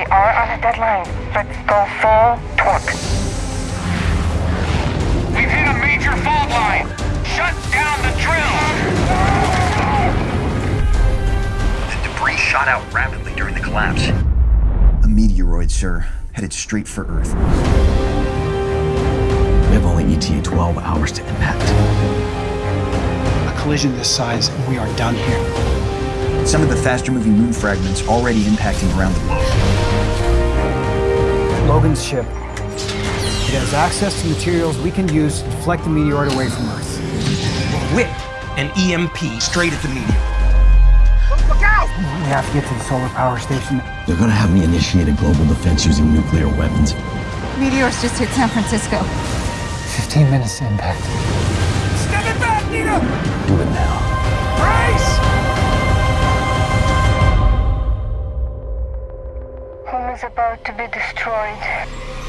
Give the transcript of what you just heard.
We are on a deadline. Let's go full torque. We've hit a major fault line. Shut down the drill. The debris shot out rapidly during the collapse. A meteoroid, sir, headed straight for Earth. We have only ETA 12 hours to impact. A collision this size, and we are done here. Some of the faster moving moon fragments already impacting around the globe. Logan's ship. It has access to materials we can use to deflect the meteorite away from Earth. Whip an EMP straight at the meteor. Look out! We have to get to the solar power station. They're gonna have me initiate a global defense using nuclear weapons. Meteors just hit San Francisco. 15 minutes to impact. Home is about to be destroyed.